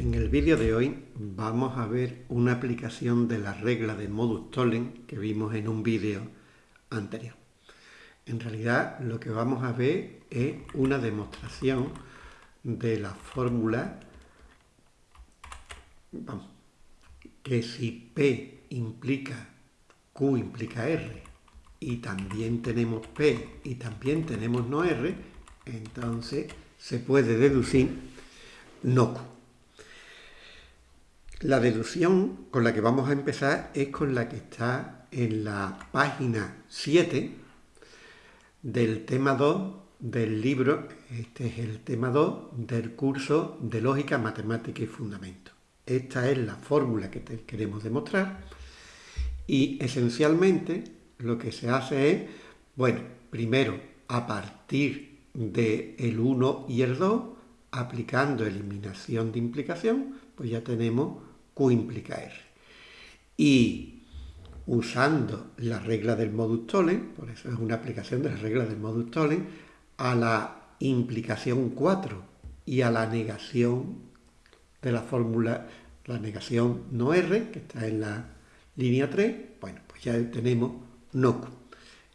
En el vídeo de hoy vamos a ver una aplicación de la regla de modus tollens que vimos en un vídeo anterior. En realidad lo que vamos a ver es una demostración de la fórmula que si P implica Q implica R y también tenemos P y también tenemos no R, entonces se puede deducir no Q. La deducción con la que vamos a empezar es con la que está en la página 7 del tema 2 del libro, este es el tema 2 del curso de Lógica, Matemática y Fundamento. Esta es la fórmula que queremos demostrar y esencialmente lo que se hace es, bueno, primero a partir del el 1 y el 2, aplicando eliminación de implicación, pues ya tenemos Q implica R. Y usando la regla del modus tollens, por eso es una aplicación de la regla del modus tollens, a la implicación 4 y a la negación de la fórmula, la negación no R, que está en la línea 3, bueno, pues ya tenemos no Q.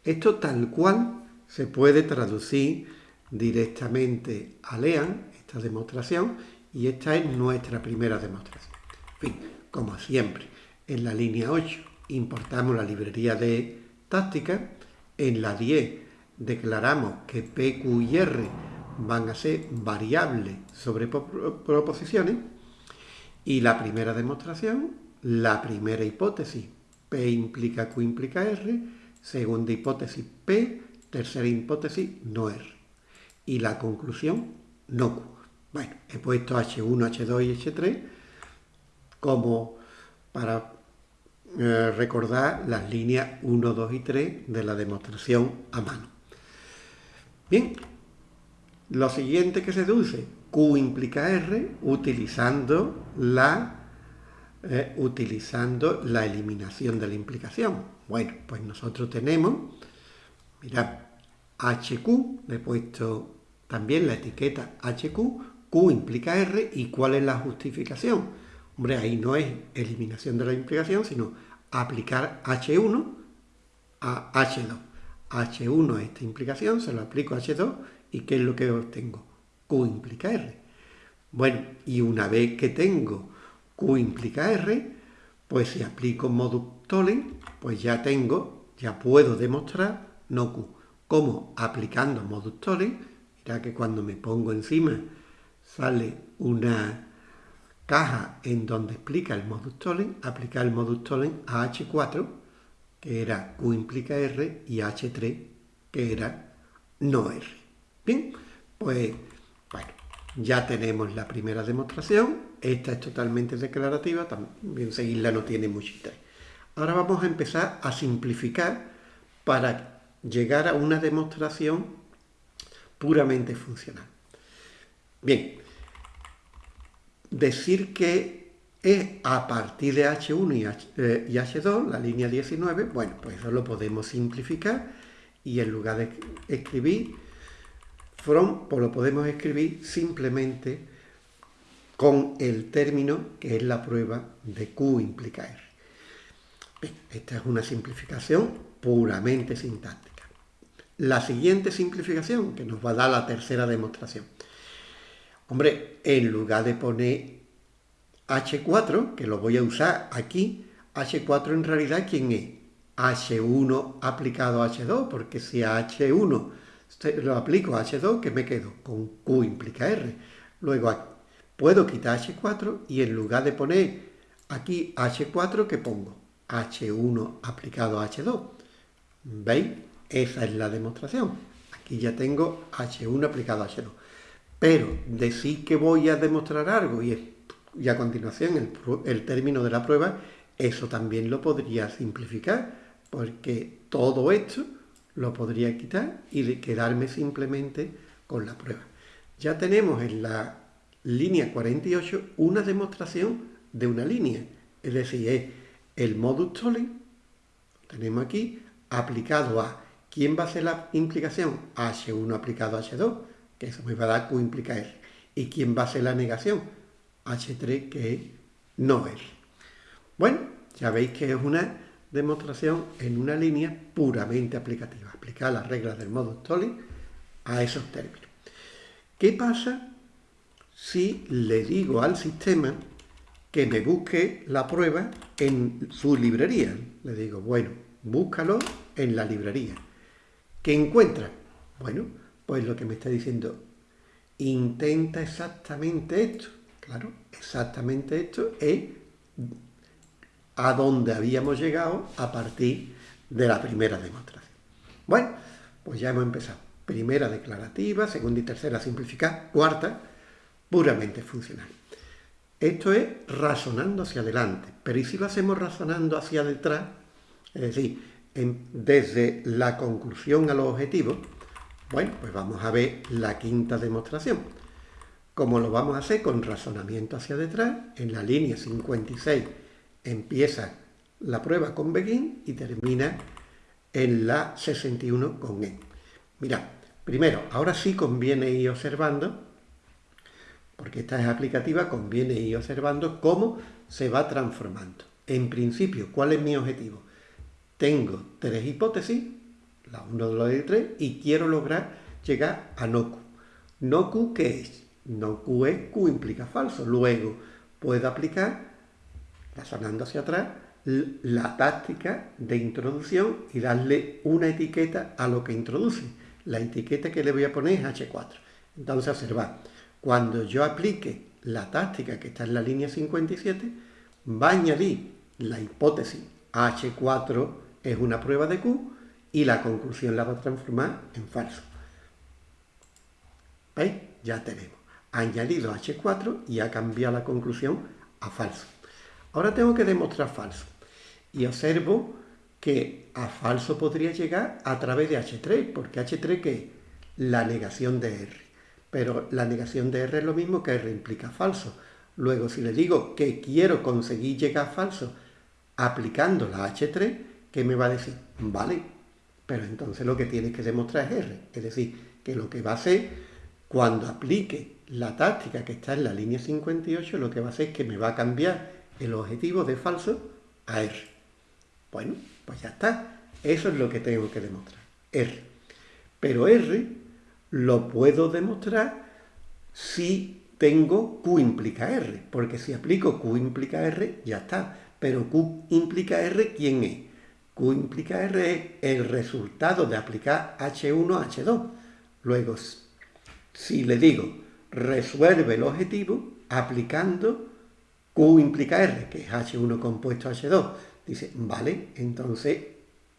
Esto tal cual se puede traducir directamente a LEAN, esta demostración, y esta es nuestra primera demostración fin, como siempre, en la línea 8 importamos la librería de táctica, en la 10 declaramos que P, Q y R van a ser variables sobre proposiciones. Y la primera demostración, la primera hipótesis, P implica Q implica R, segunda hipótesis P, tercera hipótesis no R. Y la conclusión no Q. Bueno, he puesto H1, H2 y H3 como para eh, recordar las líneas 1, 2 y 3 de la demostración a mano. Bien, lo siguiente que se deduce, Q implica R, utilizando la, eh, utilizando la eliminación de la implicación. Bueno, pues nosotros tenemos, mirad, HQ, le he puesto también la etiqueta HQ, Q implica R, ¿y cuál es la justificación? Hombre, ahí no es eliminación de la implicación, sino aplicar H1 a H2. H1 esta implicación, se lo aplico a H2 y ¿qué es lo que obtengo? Q implica R. Bueno, y una vez que tengo Q implica R, pues si aplico modus tollens, pues ya tengo, ya puedo demostrar no Q. ¿Cómo? Aplicando modus tollens, mira que cuando me pongo encima sale una caja en donde explica el modus tollens, aplicar el modus tollens a H4, que era Q implica R, y H3, que era no R. Bien, pues bueno, ya tenemos la primera demostración, esta es totalmente declarativa, también seguirla no tiene mucho interés. Ahora vamos a empezar a simplificar para llegar a una demostración puramente funcional. Bien, decir que es a partir de H1 y, H2, eh, la línea 19, bueno, pues eso lo podemos simplificar y en lugar de escribir from, pues lo podemos escribir simplemente con el término que es la prueba de Q implica R. esta es una simplificación puramente sintáctica. La siguiente simplificación, que nos va a dar la tercera demostración. Hombre, en lugar de poner H4, que lo voy a usar aquí, H4 en realidad, ¿quién es? H1 aplicado a H2, porque si a H1 lo aplico a H2, ¿qué me quedo? Con Q implica R. Luego puedo quitar H4 y en lugar de poner aquí H4, ¿qué pongo? H1 aplicado a H2. ¿Veis? Esa es la demostración. Aquí ya tengo H1 aplicado a H2. Pero decir que voy a demostrar algo y, a continuación el, el término de la prueba, eso también lo podría simplificar, porque todo esto lo podría quitar y quedarme simplemente con la prueba. Ya tenemos en la línea 48 una demostración de una línea, es decir, es el modus tollens, tenemos aquí, aplicado a, ¿quién va a ser la implicación? H1 aplicado a H2, que me va Q implica R. ¿Y quién va a ser la negación? H3 que es no R. Bueno, ya veis que es una demostración en una línea puramente aplicativa, aplicar las reglas del modo Stalin a esos términos. ¿Qué pasa si le digo al sistema que me busque la prueba en su librería? Le digo, bueno, búscalo en la librería. ¿Qué encuentra? Bueno, pues lo que me está diciendo, intenta exactamente esto. Claro, exactamente esto es a donde habíamos llegado a partir de la primera demostración. Bueno, pues ya hemos empezado. Primera declarativa, segunda y tercera simplificada, cuarta puramente funcional. Esto es razonando hacia adelante, pero ¿y si lo hacemos razonando hacia detrás? Es decir, desde la conclusión a los objetivos, bueno, pues vamos a ver la quinta demostración. Como lo vamos a hacer con razonamiento hacia detrás, en la línea 56 empieza la prueba con begin y termina en la 61 con e. Mira, primero, ahora sí conviene ir observando, porque esta es aplicativa, conviene ir observando cómo se va transformando. En principio, ¿cuál es mi objetivo? Tengo tres hipótesis, la 1, la 2 y 3, y quiero lograr llegar a no Q. No Q, ¿qué es? No es Q implica falso. Luego puedo aplicar razonando hacia atrás, la táctica de introducción y darle una etiqueta a lo que introduce. La etiqueta que le voy a poner es H4. Entonces, observad, cuando yo aplique la táctica que está en la línea 57, va a añadir la hipótesis H4 es una prueba de Q y la conclusión la va a transformar en falso. ¿Veis? Ya tenemos. añadido H4 y ha cambiado la conclusión a falso. Ahora tengo que demostrar falso. Y observo que a falso podría llegar a través de H3, porque H3 que es la negación de R. Pero la negación de R es lo mismo que R implica falso. Luego, si le digo que quiero conseguir llegar a falso aplicando la H3, ¿qué me va a decir? Vale, pero entonces lo que tiene que demostrar es R. Es decir, que lo que va a hacer cuando aplique la táctica que está en la línea 58, lo que va a hacer es que me va a cambiar el objetivo de falso a R. Bueno, pues ya está. Eso es lo que tengo que demostrar. R. Pero R lo puedo demostrar si tengo Q implica R. Porque si aplico Q implica R, ya está. Pero Q implica R, ¿quién es? Q implica R es el resultado de aplicar H1 a H2. Luego, si le digo resuelve el objetivo aplicando Q implica R, que es H1 compuesto H2. Dice, vale, entonces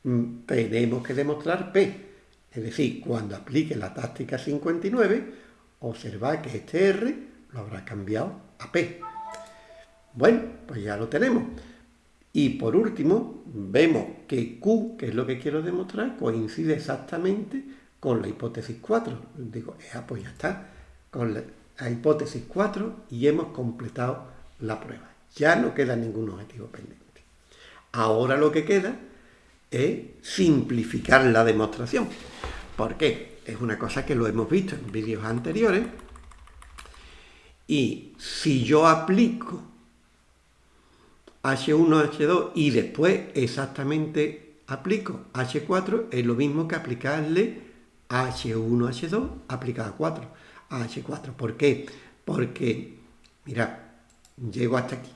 mm, tenemos que demostrar P. Es decir, cuando aplique la táctica 59, observa que este R lo habrá cambiado a P. Bueno, pues ya lo tenemos. Y por último, vemos que Q, que es lo que quiero demostrar, coincide exactamente con la hipótesis 4. Digo, pues ya está, con la hipótesis 4 y hemos completado la prueba. Ya no queda ningún objetivo pendiente. Ahora lo que queda es simplificar la demostración. ¿Por qué? Es una cosa que lo hemos visto en vídeos anteriores. Y si yo aplico H1, H2 y después exactamente aplico H4, es lo mismo que aplicarle H1, H2 aplicado a 4, a H4. ¿Por qué? Porque, mira, llego hasta aquí.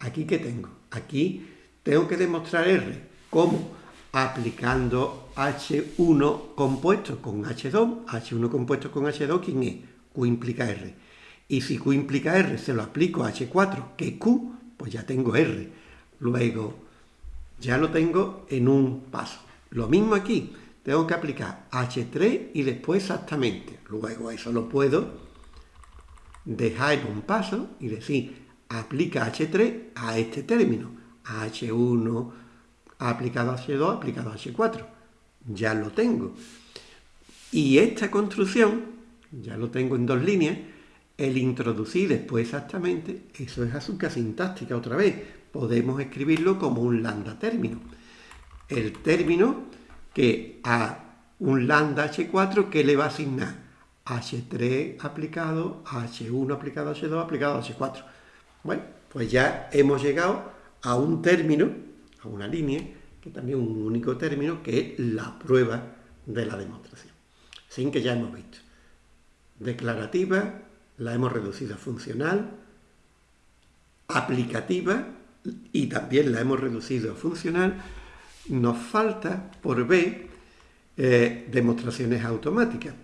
¿Aquí qué tengo? Aquí tengo que demostrar R. ¿Cómo? Aplicando H1 compuesto con H2. H1 compuesto con H2, ¿quién es? Q implica R. Y si Q implica R, se lo aplico a H4, que es Q, pues ya tengo R. Luego, ya lo tengo en un paso. Lo mismo aquí, tengo que aplicar H3 y después exactamente. Luego eso lo puedo dejar en un paso y decir aplica H3 a este término, a H1 aplicado a H2 aplicado a H4. Ya lo tengo. Y esta construcción, ya lo tengo en dos líneas, el introducir después exactamente, eso es azúcar sintáctica otra vez. Podemos escribirlo como un lambda término. El término que a un lambda H4 que le va a asignar H3 aplicado a H1 aplicado a H2 aplicado a H4 Bueno, pues ya hemos llegado a un término, a una línea, que también es un único término, que es la prueba de la demostración. Sin que ya hemos visto. Declarativa, la hemos reducido a funcional, aplicativa, y también la hemos reducido a funcional, nos falta por B eh, demostraciones automáticas.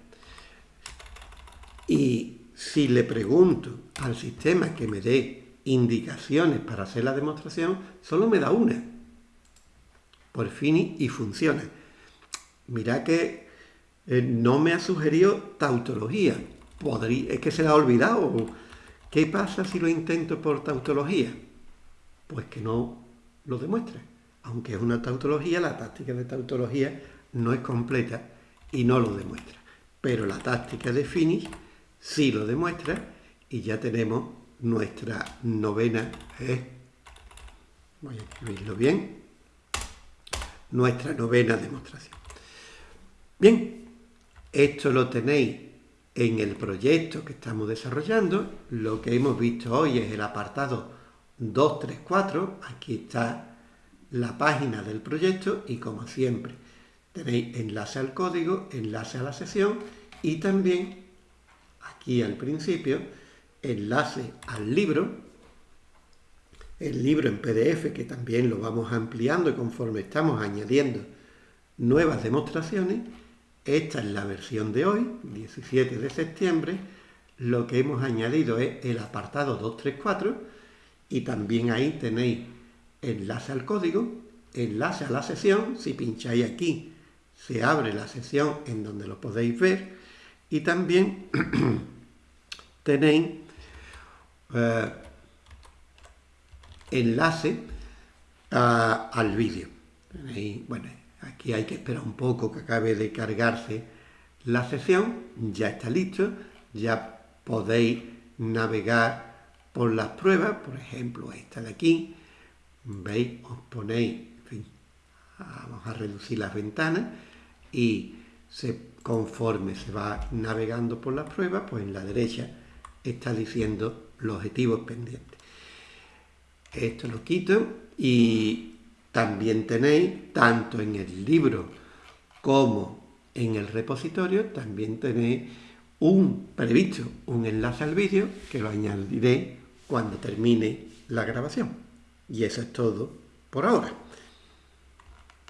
Y si le pregunto al sistema que me dé indicaciones para hacer la demostración, solo me da una. Por fin y funciona. Mira que eh, no me ha sugerido tautología. Podría, es que se la ha olvidado. ¿Qué pasa si lo intento por tautología? Pues que no lo demuestre. Aunque es una tautología, la táctica de tautología no es completa y no lo demuestra. Pero la táctica de finish sí lo demuestra y ya tenemos nuestra novena, ¿eh? voy a escribirlo bien, nuestra novena demostración. Bien, esto lo tenéis en el proyecto que estamos desarrollando. Lo que hemos visto hoy es el apartado 234. Aquí está la página del proyecto y como siempre tenéis enlace al código, enlace a la sesión y también aquí al principio enlace al libro, el libro en PDF que también lo vamos ampliando conforme estamos añadiendo nuevas demostraciones, esta es la versión de hoy, 17 de septiembre, lo que hemos añadido es el apartado 234 y también ahí tenéis enlace al código, enlace a la sesión, si pincháis aquí se abre la sesión en donde lo podéis ver. Y también tenéis eh, enlace al vídeo. Bueno, aquí hay que esperar un poco que acabe de cargarse la sesión, ya está listo, ya podéis navegar por las pruebas, por ejemplo esta de aquí, veis, os ponéis, vamos a reducir las ventanas y conforme se va navegando por las pruebas, pues en la derecha está diciendo los objetivos pendientes. Esto lo quito y también tenéis, tanto en el libro como en el repositorio, también tenéis un previsto, un enlace al vídeo que lo añadiré cuando termine la grabación. Y eso es todo por ahora.